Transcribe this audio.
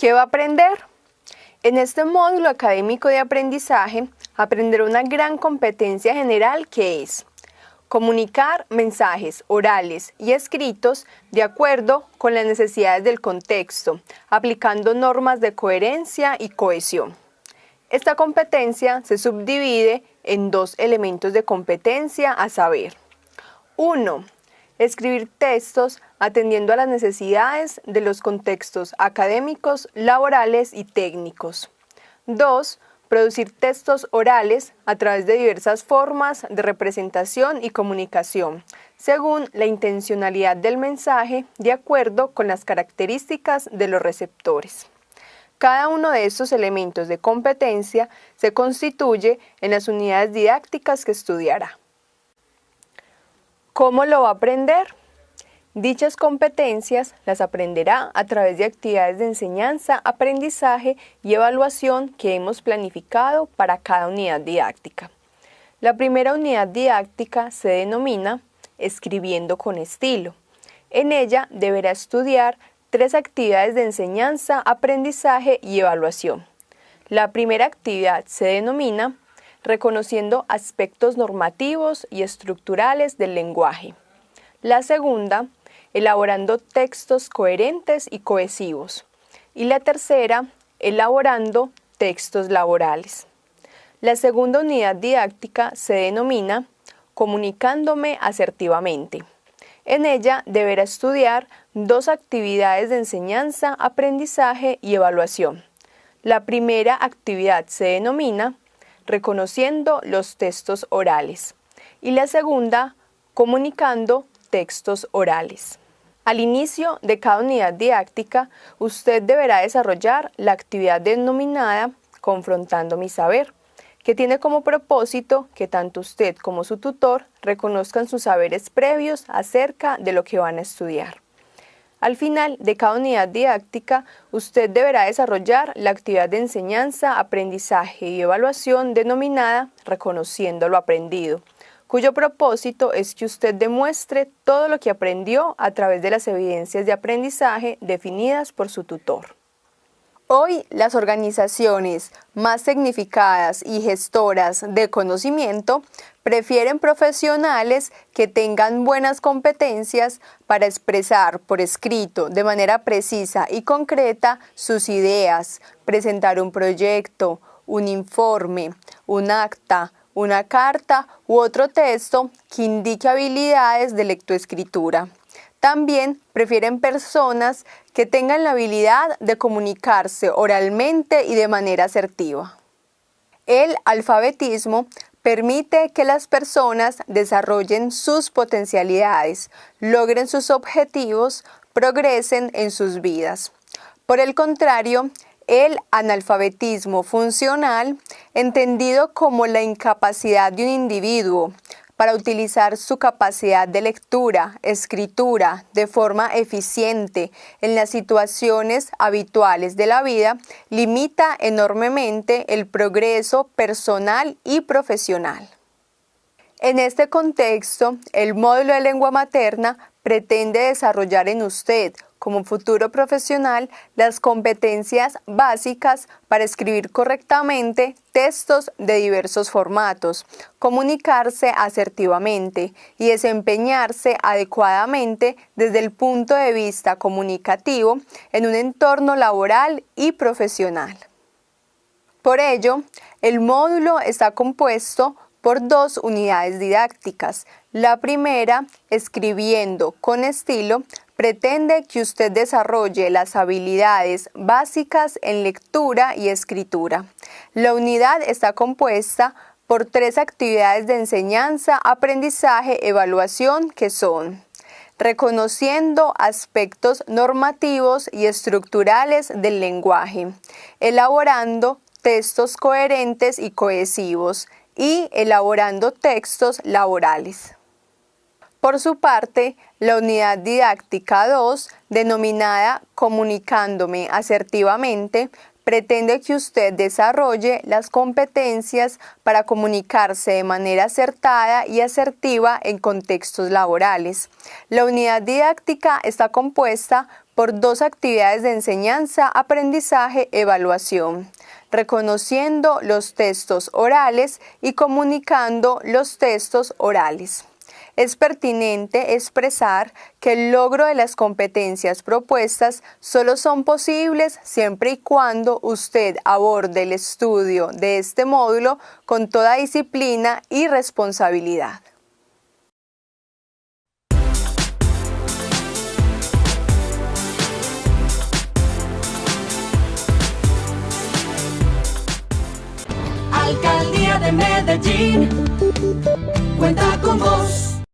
¿Qué va a aprender? En este módulo académico de aprendizaje aprenderá una gran competencia general que es comunicar mensajes orales y escritos de acuerdo con las necesidades del contexto, aplicando normas de coherencia y cohesión. Esta competencia se subdivide en dos elementos de competencia a saber. 1. Escribir textos atendiendo a las necesidades de los contextos académicos, laborales y técnicos. 2 producir textos orales a través de diversas formas de representación y comunicación, según la intencionalidad del mensaje de acuerdo con las características de los receptores. Cada uno de estos elementos de competencia se constituye en las unidades didácticas que estudiará. ¿Cómo lo va a aprender? Dichas competencias las aprenderá a través de actividades de enseñanza, aprendizaje y evaluación que hemos planificado para cada unidad didáctica. La primera unidad didáctica se denomina Escribiendo con estilo. En ella deberá estudiar tres actividades de enseñanza, aprendizaje y evaluación. La primera actividad se denomina Reconociendo aspectos normativos y estructurales del lenguaje. La segunda elaborando textos coherentes y cohesivos. Y la tercera, elaborando textos laborales. La segunda unidad didáctica se denomina Comunicándome asertivamente. En ella deberá estudiar dos actividades de enseñanza, aprendizaje y evaluación. La primera actividad se denomina Reconociendo los textos orales y la segunda Comunicando textos orales. Al inicio de cada unidad didáctica, usted deberá desarrollar la actividad denominada Confrontando mi saber, que tiene como propósito que tanto usted como su tutor reconozcan sus saberes previos acerca de lo que van a estudiar. Al final de cada unidad didáctica, usted deberá desarrollar la actividad de enseñanza, aprendizaje y evaluación denominada Reconociendo lo aprendido, cuyo propósito es que usted demuestre todo lo que aprendió a través de las evidencias de aprendizaje definidas por su tutor. Hoy las organizaciones más significadas y gestoras de conocimiento prefieren profesionales que tengan buenas competencias para expresar por escrito de manera precisa y concreta sus ideas, presentar un proyecto, un informe, un acta, una carta u otro texto que indique habilidades de lectoescritura. También prefieren personas que tengan la habilidad de comunicarse oralmente y de manera asertiva. El alfabetismo permite que las personas desarrollen sus potencialidades, logren sus objetivos, progresen en sus vidas. Por el contrario, el analfabetismo funcional, entendido como la incapacidad de un individuo para utilizar su capacidad de lectura, escritura de forma eficiente en las situaciones habituales de la vida, limita enormemente el progreso personal y profesional. En este contexto, el módulo de lengua materna pretende desarrollar en usted como futuro profesional las competencias básicas para escribir correctamente textos de diversos formatos, comunicarse asertivamente y desempeñarse adecuadamente desde el punto de vista comunicativo en un entorno laboral y profesional. Por ello, el módulo está compuesto por dos unidades didácticas. La primera, escribiendo con estilo, pretende que usted desarrolle las habilidades básicas en lectura y escritura. La unidad está compuesta por tres actividades de enseñanza, aprendizaje, evaluación que son reconociendo aspectos normativos y estructurales del lenguaje, elaborando textos coherentes y cohesivos y elaborando textos laborales. Por su parte, la unidad didáctica 2, denominada Comunicándome asertivamente, pretende que usted desarrolle las competencias para comunicarse de manera acertada y asertiva en contextos laborales. La unidad didáctica está compuesta por dos actividades de enseñanza, aprendizaje, evaluación, reconociendo los textos orales y comunicando los textos orales es pertinente expresar que el logro de las competencias propuestas solo son posibles siempre y cuando usted aborde el estudio de este módulo con toda disciplina y responsabilidad. Medellín cuenta con vos.